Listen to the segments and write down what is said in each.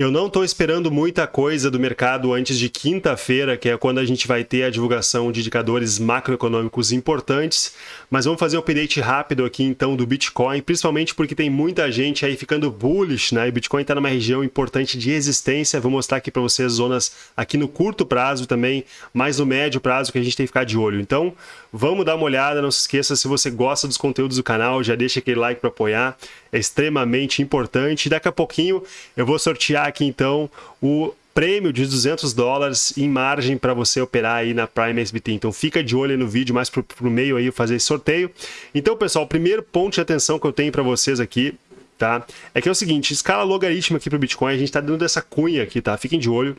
Eu não estou esperando muita coisa do mercado antes de quinta-feira, que é quando a gente vai ter a divulgação de indicadores macroeconômicos importantes, mas vamos fazer um update rápido aqui então do Bitcoin, principalmente porque tem muita gente aí ficando bullish, né? E Bitcoin está numa região importante de resistência. Vou mostrar aqui para vocês zonas aqui no curto prazo também, mais no médio prazo que a gente tem que ficar de olho. Então, vamos dar uma olhada, não se esqueça se você gosta dos conteúdos do canal, já deixa aquele like para apoiar, é extremamente importante. Daqui a pouquinho eu vou sortear aqui então o prêmio de 200 dólares em margem para você operar aí na Prime SBT. Então fica de olho no vídeo, mais para o meio aí fazer esse sorteio. Então pessoal, o primeiro ponto de atenção que eu tenho para vocês aqui tá? É que é o seguinte, escala logarítmica aqui para o Bitcoin, a gente está dando dessa cunha aqui, tá? Fiquem de olho.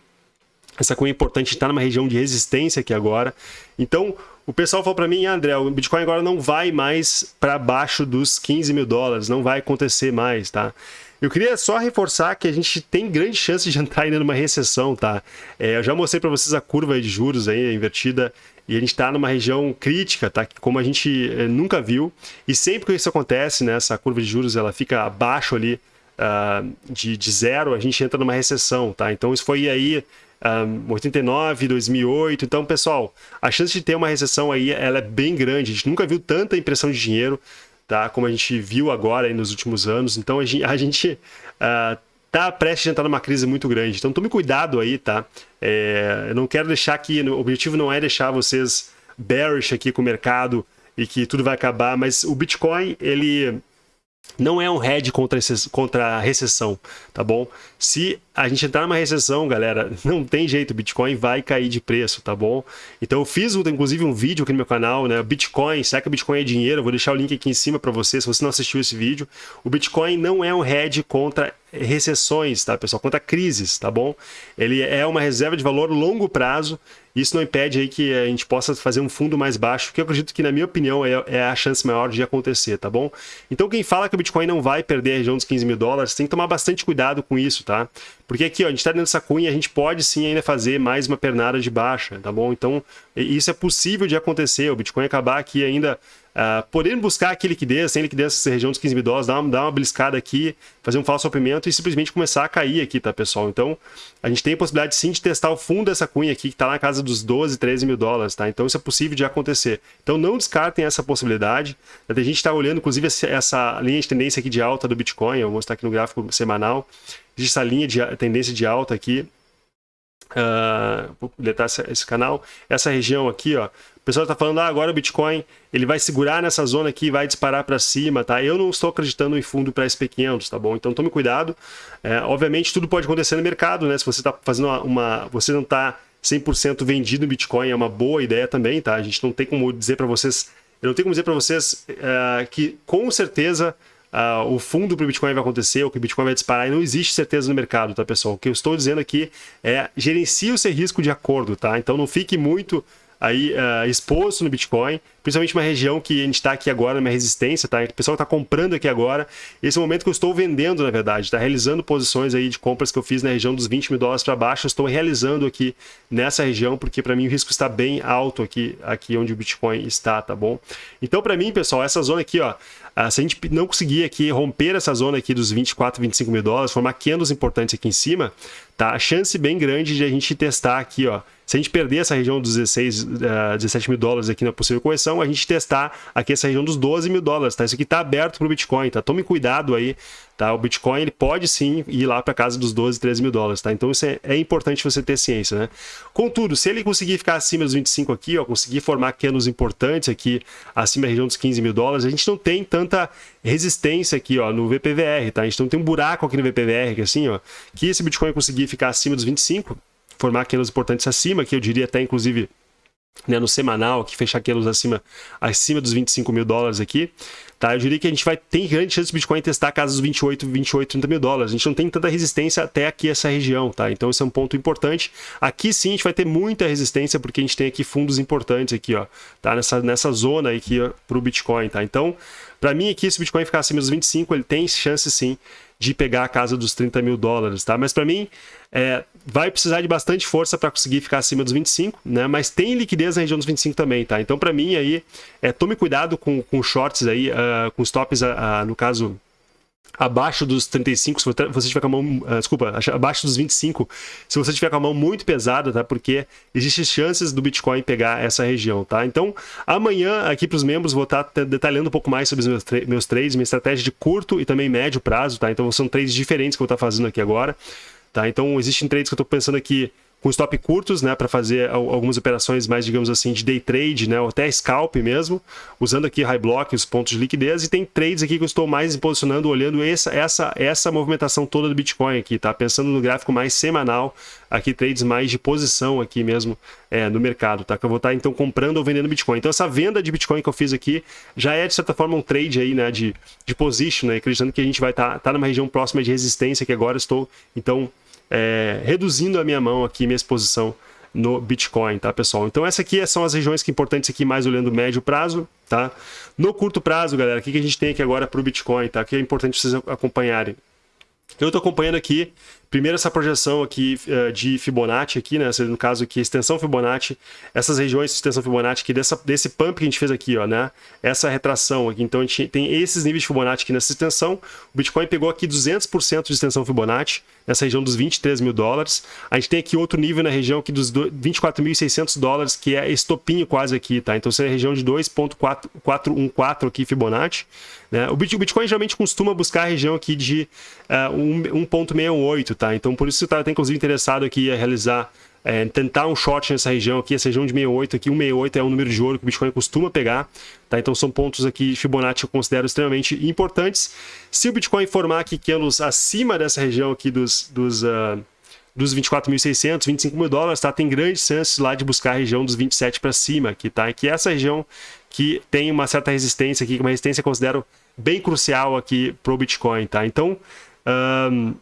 Essa cunha é importante, está numa região de resistência aqui agora. Então, o pessoal falou para mim, André, o Bitcoin agora não vai mais para baixo dos 15 mil dólares, não vai acontecer mais, tá? Eu queria só reforçar que a gente tem grande chance de entrar ainda numa recessão, tá? É, eu já mostrei para vocês a curva de juros aí, invertida, e a gente está numa região crítica, tá? Como a gente é, nunca viu. E sempre que isso acontece, né, essa curva de juros ela fica abaixo ali uh, de, de zero, a gente entra numa recessão, tá? Então isso foi aí um, 89, 2008. Então, pessoal, a chance de ter uma recessão aí ela é bem grande. A gente nunca viu tanta impressão de dinheiro tá? Como a gente viu agora nos últimos anos. Então a gente, a gente uh, tá prestes a entrar numa crise muito grande. Então tome cuidado aí, tá? É, eu não quero deixar aqui, o objetivo não é deixar vocês bearish aqui com o mercado e que tudo vai acabar, mas o Bitcoin, ele não é um hedge contra, contra a recessão, tá bom? Se a gente entrar numa recessão, galera, não tem jeito, Bitcoin vai cair de preço, tá bom? Então eu fiz, inclusive, um vídeo aqui no meu canal, né? Bitcoin, será que o Bitcoin é dinheiro? Eu vou deixar o link aqui em cima para você, se você não assistiu esse vídeo. O Bitcoin não é um hedge contra recessões, tá, pessoal? Contra crises, tá bom? Ele é uma reserva de valor longo prazo. Isso não impede aí que a gente possa fazer um fundo mais baixo, que eu acredito que, na minha opinião, é, é a chance maior de acontecer, tá bom? Então, quem fala que o Bitcoin não vai perder a região dos 15 mil dólares, tem que tomar bastante cuidado com isso, tá? Porque aqui, ó, a gente está dentro dessa cunha, a gente pode sim ainda fazer mais uma pernada de baixa, tá bom? Então, isso é possível de acontecer, o Bitcoin acabar aqui ainda Uh, podendo buscar aqui liquidez, sem liquidez nessa região dos 15 mil dólares, dar uma, dar uma beliscada aqui, fazer um falso rompimento e simplesmente começar a cair aqui, tá, pessoal? Então, a gente tem a possibilidade sim de testar o fundo dessa cunha aqui, que está na casa dos 12, 13 mil dólares, tá? Então, isso é possível de acontecer. Então, não descartem essa possibilidade. A gente está olhando, inclusive, essa linha de tendência aqui de alta do Bitcoin, eu vou mostrar aqui no gráfico semanal. Existe essa linha de tendência de alta aqui, Uh, vou deletar esse canal. Essa região aqui, ó, pessoal está falando, ah, agora o Bitcoin ele vai segurar nessa zona aqui e vai disparar para cima, tá? Eu não estou acreditando em fundo para SP500, tá bom? Então tome cuidado. É, obviamente tudo pode acontecer no mercado, né? Se você está fazendo uma, uma, você não está 100% vendido em Bitcoin, é uma boa ideia também, tá? A gente não tem como dizer para vocês, eu não tenho como dizer para vocês uh, que com certeza Uh, o fundo para o Bitcoin vai acontecer, ou que o Bitcoin vai disparar, e não existe certeza no mercado, tá, pessoal? O que eu estou dizendo aqui é gerencie o seu risco de acordo, tá? Então não fique muito aí uh, exposto no Bitcoin, principalmente uma região que a gente está aqui agora, uma resistência, tá? O pessoal está comprando aqui agora. Esse é o momento que eu estou vendendo, na verdade, está realizando posições aí de compras que eu fiz na região dos 20 mil dólares para baixo, estou realizando aqui nessa região, porque para mim o risco está bem alto aqui, aqui onde o Bitcoin está, tá bom? Então, para mim, pessoal, essa zona aqui, ó, uh, se a gente não conseguir aqui romper essa zona aqui dos 24, 25 mil dólares, formar candles importantes aqui em cima, tá? A chance bem grande de a gente testar aqui, ó, se a gente perder essa região dos 16, uh, 17 mil dólares aqui na possível correção, a gente testar aqui essa região dos 12 mil dólares, tá? Isso aqui está aberto para o Bitcoin, tá? Tome cuidado aí, tá? O Bitcoin ele pode sim ir lá para casa dos 12, 13 mil dólares, tá? Então isso é, é, importante você ter ciência, né? Contudo, se ele conseguir ficar acima dos 25 aqui, ó, conseguir formar canos importantes aqui acima da região dos 15 mil dólares, a gente não tem tanta resistência aqui, ó, no VPVR, tá? A gente não tem um buraco aqui no VPVR, que assim, ó, que esse Bitcoin conseguir ficar acima dos 25, formar candles importantes acima, que eu diria até inclusive né, no semanal, que fechar candles acima, acima dos 25 mil dólares aqui, tá? Eu diria que a gente vai ter grande chance do Bitcoin testar a casa dos 28, 28, 30 mil dólares. A gente não tem tanta resistência até aqui essa região, tá? Então esse é um ponto importante. Aqui sim a gente vai ter muita resistência porque a gente tem aqui fundos importantes aqui, ó, tá? Nessa, nessa zona aqui para o Bitcoin, tá? Então, para mim aqui, se o Bitcoin ficar acima dos 25, ele tem chance sim de pegar a casa dos 30 mil dólares, tá? Mas para mim, é, vai precisar de bastante força para conseguir ficar acima dos 25, né? Mas tem liquidez na região dos 25 também, tá? Então, para mim, aí, é, tome cuidado com, com shorts aí, uh, com stops, uh, no caso, abaixo dos 35, se você tiver com a mão, uh, desculpa, abaixo dos 25, se você tiver com a mão muito pesada, tá? Porque existem chances do Bitcoin pegar essa região, tá? Então, amanhã aqui para os membros vou estar tá detalhando um pouco mais sobre os meus, meus trades, minha estratégia de curto e também médio prazo, tá? Então, são trades diferentes que eu vou estar tá fazendo aqui agora, tá? Então, existem trades que eu estou pensando aqui com stop curtos, né, para fazer algumas operações mais, digamos assim, de day trade, né, ou até scalp mesmo, usando aqui high block, os pontos de liquidez, e tem trades aqui que eu estou mais posicionando, olhando essa, essa, essa movimentação toda do Bitcoin aqui, tá? Pensando no gráfico mais semanal, aqui trades mais de posição aqui mesmo é, no mercado, tá? Que eu vou estar, então, comprando ou vendendo Bitcoin. Então, essa venda de Bitcoin que eu fiz aqui já é, de certa forma, um trade aí, né, de, de position, né, acreditando que a gente vai estar tá, tá numa região próxima de resistência, que agora estou, então, é, reduzindo a minha mão aqui, minha exposição no Bitcoin, tá, pessoal? Então, essa aqui são as regiões que importantes aqui, mais olhando médio prazo, tá? No curto prazo, galera, o que a gente tem aqui agora para o Bitcoin, tá? Que é importante vocês acompanharem. Eu estou acompanhando aqui Primeiro essa projeção aqui uh, de Fibonacci aqui, né? No caso aqui, extensão Fibonacci, essas regiões de extensão Fibonacci aqui, dessa, desse pump que a gente fez aqui, ó, né? Essa retração aqui. Então a gente tem esses níveis de Fibonacci aqui nessa extensão. O Bitcoin pegou aqui 200% de extensão Fibonacci, nessa região dos 23 mil dólares. A gente tem aqui outro nível na região aqui dos 24.600 dólares, que é estopinho quase aqui, tá? Então seria a região de 2.414 aqui Fibonacci. Né? O Bitcoin geralmente costuma buscar a região aqui de uh, 1.68, tá? Então por isso você está inclusive interessado aqui a realizar é, tentar um short nessa região aqui, essa região de 68 aqui, 168 é um número de ouro que o Bitcoin costuma pegar, tá? Então são pontos aqui Fibonacci que eu considero extremamente importantes. Se o Bitcoin formar aqui candles acima dessa região aqui dos, dos, uh, dos 24.600, 25 mil dólares, tá? Tem grandes chances lá de buscar a região dos 27 para cima aqui, tá? Que é essa região que tem uma certa resistência aqui, uma resistência que eu considero bem crucial aqui pro Bitcoin, tá? Então, um,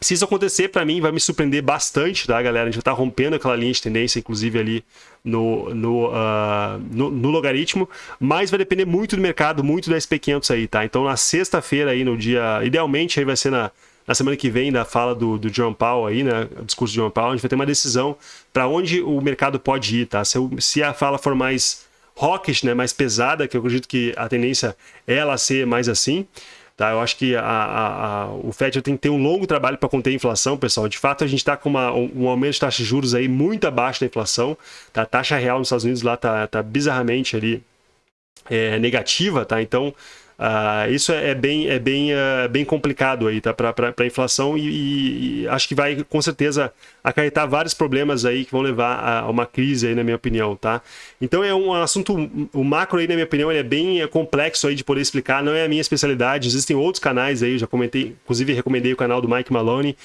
se isso acontecer, para mim, vai me surpreender bastante, tá, galera? A gente vai estar tá rompendo aquela linha de tendência, inclusive ali no, no, uh, no, no, logaritmo, mas vai depender muito do mercado, muito da SP500 aí, tá? Então, na sexta-feira aí, no dia... Idealmente, aí vai ser na, na semana que vem, da fala do, do John Powell aí, né? O discurso do John Powell, a gente vai ter uma decisão para onde o mercado pode ir, tá? Se, se a fala for mais hawkish, né? Mais pesada, que eu acredito que a tendência é ela ser mais assim, Tá? Eu acho que a, a, a, o Fed tem que ter um longo trabalho para conter a inflação, pessoal. De fato, a gente está com uma, um aumento de taxa de juros aí muito abaixo da inflação. Tá? A taxa real nos Estados Unidos lá está tá bizarramente ali é, negativa, tá? Então, Uh, isso é, é bem, é bem, uh, bem complicado aí, tá? Para a inflação e, e, acho que vai com certeza acarretar vários problemas aí que vão levar a, uma crise aí, na minha opinião, tá? Então é um assunto, o macro aí, na minha opinião, é bem complexo aí de poder explicar, não é a minha especialidade, existem outros canais aí, eu já comentei, inclusive recomendei o canal do Mike Maloney,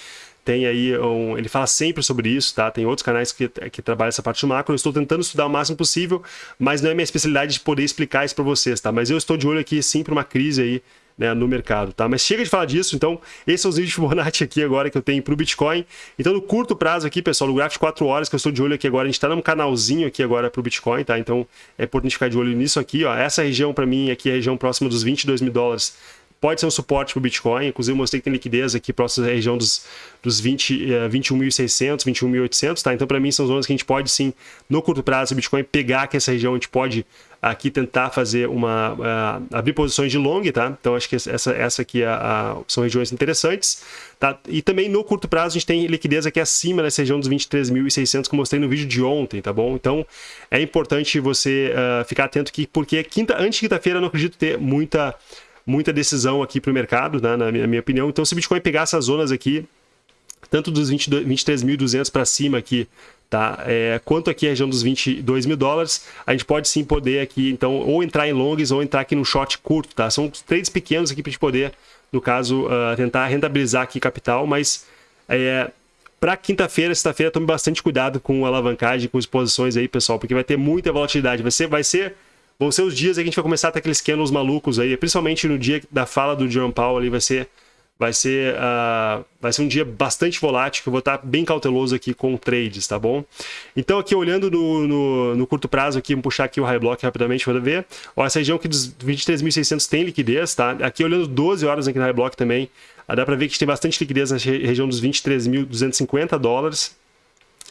tem aí um, ele fala sempre sobre isso, tá? Tem outros canais que, que trabalham essa parte do macro. Eu estou tentando estudar o máximo possível, mas não é minha especialidade de poder explicar isso para vocês, tá? Mas eu estou de olho aqui sim para uma crise aí né, no mercado, tá? Mas chega de falar disso, então esse é os vídeos de Fibonacci aqui agora que eu tenho para o Bitcoin. Então no curto prazo aqui, pessoal, no gráfico de 4 horas que eu estou de olho aqui agora, a gente está num canalzinho aqui agora para o Bitcoin, tá? Então é importante ficar de olho nisso aqui, ó. Essa região para mim aqui é a região próxima dos 22 mil dólares pode ser um suporte para o Bitcoin. Inclusive, eu mostrei que tem liquidez aqui próxima da região dos, dos 20, uh, 21.600, 21.800, tá? Então, para mim, são zonas que a gente pode sim, no curto prazo, o Bitcoin pegar que essa região, a gente pode aqui tentar fazer uma uh, abrir posições de long, tá? Então acho que essa essa aqui é a, são regiões interessantes, tá? E também no curto prazo a gente tem liquidez aqui acima dessa região dos 23.600 que eu mostrei no vídeo de ontem, tá bom? Então é importante você uh, ficar atento aqui porque quinta antes de quinta-feira eu não acredito ter muita muita decisão aqui para o mercado, né, na minha, minha opinião. Então, se o Bitcoin pegar essas zonas aqui, tanto dos 23.200 para cima aqui, tá? É, quanto aqui a região dos 22 mil dólares, a gente pode sim poder aqui, então, ou entrar em longs ou entrar aqui no short curto, tá? São trades pequenos aqui para a gente poder, no caso, uh, tentar rentabilizar aqui capital, mas é, para quinta-feira, sexta-feira, tome bastante cuidado com alavancagem, com exposições aí, pessoal, porque vai ter muita volatilidade. Vai ser, vai ser vão ser os dias que a gente vai começar a ter aqueles candles malucos aí, principalmente no dia da fala do Jerome Powell ali, vai ser vai ser, uh, vai ser um dia bastante volátil, que eu vou estar bem cauteloso aqui com trades, tá bom? Então aqui olhando no, no, no curto prazo, aqui, vamos puxar aqui o high block rapidamente para ver. Ó, essa região aqui dos 23.600 tem liquidez, tá? Aqui olhando 12 horas aqui no high block também, dá para ver que tem bastante liquidez na região dos 23.250 dólares.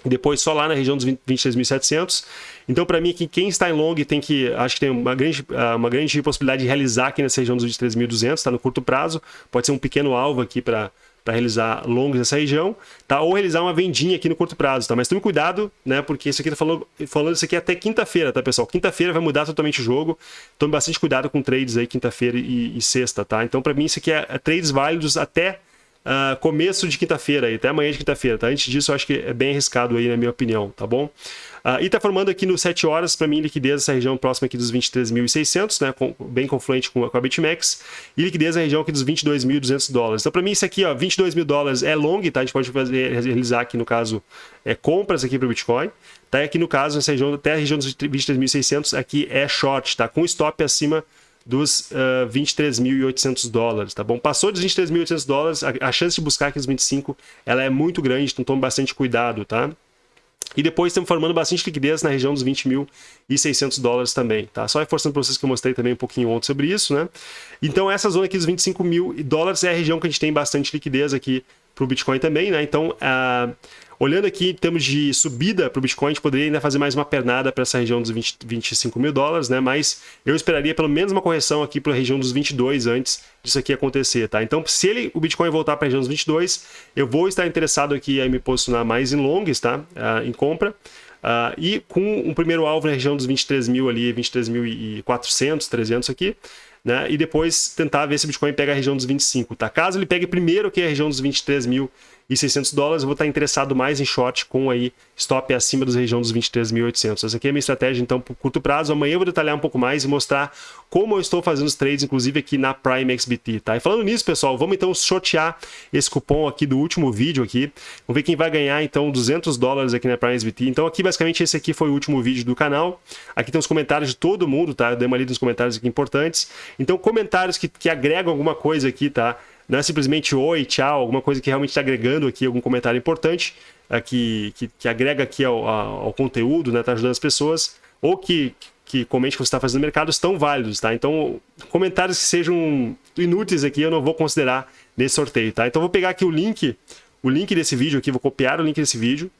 Depois só lá na região dos 23.700. Então, para mim, aqui, quem está em long tem que, acho que tem uma grande, ah, uma grande possibilidade de realizar aqui nessa região dos 23.200, está no curto prazo, pode ser um pequeno alvo aqui para para realizar longos nessa região, tá? Ou realizar uma vendinha aqui no curto prazo, tá? Mas tome cuidado, né? Porque isso aqui tá falando, falando isso aqui até quinta-feira, tá, pessoal? Quinta-feira vai mudar totalmente o jogo. Tome bastante cuidado com trades aí quinta-feira e, e, sexta, tá? Então, para mim, isso aqui é, é trades válidos até uh, começo de quinta-feira, até amanhã de quinta-feira, tá? Antes disso, eu acho que é bem arriscado aí, na minha opinião, tá bom? Uh, e tá formando aqui no 7 horas, para mim, liquidez essa região próxima aqui dos 23.600, né? Com, bem confluente com, com a BitMEX. E liquidez na região aqui dos 22.200 dólares. Então, para mim, isso aqui, ó, 22 mil dólares é long, tá? A gente pode fazer, realizar aqui, no caso, é, compras aqui para o Bitcoin. Tá? E aqui, no caso, essa região, até a região dos 23.600, aqui é short, tá? Com stop acima dos uh, 23.800 dólares, tá bom? Passou dos 23.800 dólares, a, a, chance de buscar aqueles 25 ela é muito grande, então tome bastante cuidado, tá? E depois estamos formando bastante liquidez na região dos 20.600 dólares também, tá? Só reforçando para vocês que eu mostrei também um pouquinho ontem sobre isso, né? Então essa zona aqui dos 25 mil dólares é a região que a gente tem bastante liquidez aqui para o Bitcoin também, né? Então, uh, Olhando aqui em termos de subida para o Bitcoin, a gente poderia ainda fazer mais uma pernada para essa região dos 20, 25 mil dólares, né? Mas eu esperaria pelo menos uma correção aqui para a região dos 22 antes disso aqui acontecer, tá? Então, se ele, o Bitcoin voltar para a região dos 22, eu vou estar interessado aqui em me posicionar mais em longs, tá? Uh, em compra. Uh, e com um primeiro alvo na região dos 23 mil ali, 23.400, 300 aqui, né? E depois tentar ver se o Bitcoin pega a região dos 25, tá? Caso ele pegue primeiro que a região dos 23 mil e 600 dólares, eu vou estar interessado mais em short com aí stop acima da região dos 23.800. Essa aqui é a minha estratégia, então, por curto prazo. Amanhã eu vou detalhar um pouco mais e mostrar como eu estou fazendo os trades, inclusive aqui na Prime XBT, tá? E falando nisso, pessoal, vamos então sortear esse cupom aqui do último vídeo aqui. Vamos ver quem vai ganhar, então, 200 dólares aqui na Prime XBT. Então, aqui, basicamente, esse aqui foi o último vídeo do canal. Aqui tem os comentários de todo mundo, tá? Eu dei uma lida nos comentários aqui importantes. Então, comentários que, que agregam alguma coisa aqui, tá? Não é simplesmente oi, tchau, alguma coisa que realmente está agregando aqui algum comentário importante, é, que, que, que, agrega aqui ao, ao conteúdo, né, tá ajudando as pessoas, ou que, que comente que você está fazendo no mercado, estão válidos, tá? Então, comentários que sejam inúteis aqui eu não vou considerar nesse sorteio, tá? Então, vou pegar aqui o link, o link desse vídeo aqui, vou copiar o link desse vídeo,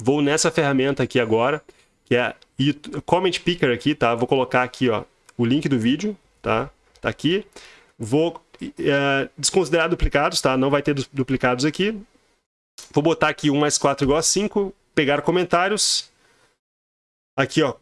vou nessa ferramenta aqui agora, que é Comment Picker aqui, tá? Vou colocar aqui, ó, o link do vídeo, tá? Tá aqui. Vou é, desconsiderar duplicados, tá? Não vai ter duplicados aqui. Vou botar aqui 1 mais 4 igual a 5, pegar comentários. Aqui, ó,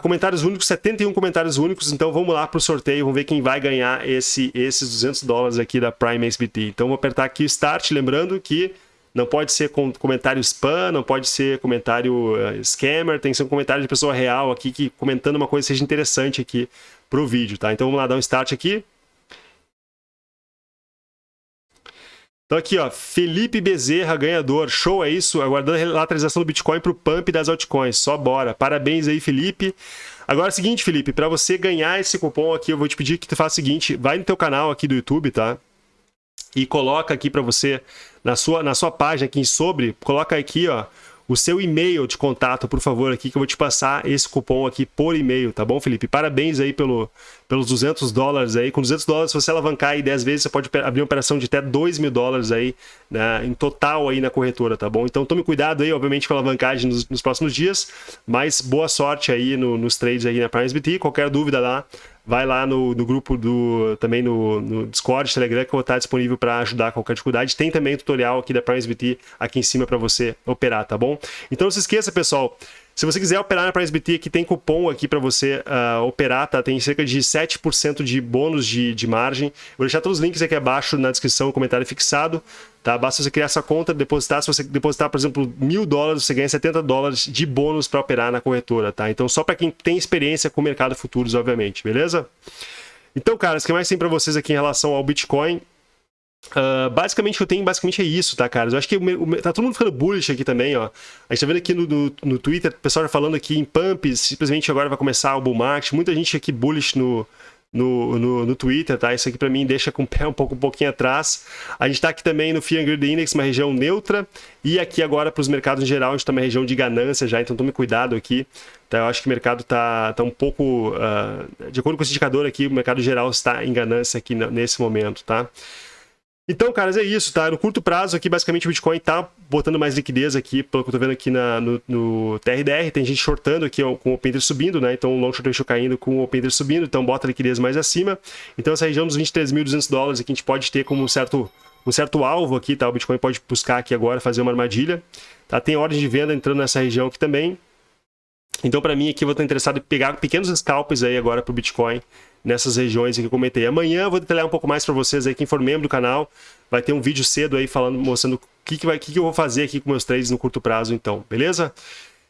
comentários únicos, 71 comentários únicos, então vamos lá para o sorteio, vamos ver quem vai ganhar esse, esses 200 dólares aqui da Prime SBT. Então vou apertar aqui Start, lembrando que não pode ser comentário spam, não pode ser comentário uh, scammer, tem que ser um comentário de pessoa real aqui, que comentando uma coisa seja interessante aqui para o vídeo, tá? Então vamos lá dar um Start aqui. Então aqui, ó, Felipe Bezerra, ganhador. Show, é isso? Aguardando a lateralização do Bitcoin para o pump das altcoins. Só bora. Parabéns aí, Felipe. Agora é o seguinte, Felipe, para você ganhar esse cupom aqui, eu vou te pedir que tu faça o seguinte, vai no teu canal aqui do YouTube, tá? E coloca aqui para você, na sua, na sua página aqui sobre, coloca aqui, ó, o seu e-mail de contato, por favor, aqui, que eu vou te passar esse cupom aqui por e-mail, tá bom, Felipe? Parabéns aí pelo, pelos 200 dólares aí. Com 200 dólares, se você alavancar aí 10 vezes, você pode abrir uma operação de até 2 mil dólares aí, né, em total aí na corretora, tá bom? Então tome cuidado aí, obviamente, com a alavancagem nos, nos próximos dias, mas boa sorte aí no, nos trades aí na PrimeSBT. Qualquer dúvida lá, vai lá no, no grupo do também no, no, Discord, Telegram, que eu vou estar disponível para ajudar qualquer dificuldade. Tem também tutorial aqui da PrimeSBT aqui em cima para você operar, tá bom? Então não se esqueça, pessoal, se você quiser operar na PriceBT, aqui tem cupom aqui para você uh, operar, tá? Tem cerca de 7% de bônus de, de margem. Vou deixar todos os links aqui abaixo na descrição, comentário fixado, tá? Basta você criar essa conta, depositar. Se você depositar, por exemplo, mil dólares, você ganha 70 dólares de bônus para operar na corretora, tá? Então, só para quem tem experiência com o mercado futuros, obviamente, beleza? Então, cara, o que mais tem para vocês aqui em relação ao Bitcoin Uh, basicamente, o que eu tenho basicamente é isso, tá, cara? Eu acho que o, o, tá todo mundo ficando bullish aqui também, ó. A gente tá vendo aqui no, no, no Twitter, o pessoal falando aqui em pumps, simplesmente agora vai começar o bull market. Muita gente aqui bullish no, no, no, no, Twitter, tá? Isso aqui para mim deixa com o pé um pouco um pouquinho atrás. A gente está aqui também no Fear and Index, uma região neutra, e aqui agora para os mercados em geral, a gente está numa região de ganância já, então tome cuidado aqui. Tá? Eu acho que o mercado está tá um pouco, uh, de acordo com esse indicador aqui, o mercado geral está em ganância aqui nesse momento, tá? Então, caras, é isso, tá? No curto prazo aqui, basicamente, o Bitcoin tá botando mais liquidez aqui, pelo que eu tô vendo aqui na, no, no TRDR, tem gente shortando aqui com o Open subindo, né? Então, o long short caindo com o Open subindo, então bota liquidez mais acima. Então, essa região dos 23.200 dólares aqui a gente pode ter como um certo, um certo alvo aqui, tá? O Bitcoin pode buscar aqui agora, fazer uma armadilha, tá? Tem ordem de venda entrando nessa região aqui também. Então, para mim aqui, eu vou estar interessado em pegar pequenos scalps aí agora pro Bitcoin, nessas regiões que eu comentei. Amanhã eu vou detalhar um pouco mais para vocês aí, quem for membro do canal, vai ter um vídeo cedo aí falando, mostrando o que, que, vai, que, que eu vou fazer aqui com meus trades no curto prazo, então, beleza?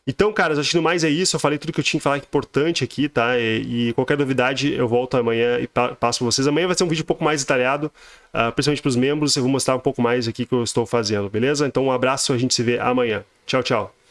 Então, caras, acho que no mais é isso. Eu falei tudo que eu tinha que falar importante aqui, tá? E, e qualquer novidade eu volto amanhã e pa passo para vocês. Amanhã vai ser um vídeo um pouco mais detalhado, uh, principalmente para os membros. Eu vou mostrar um pouco mais aqui que eu estou fazendo, beleza? Então, um abraço, a gente se vê amanhã. Tchau, tchau.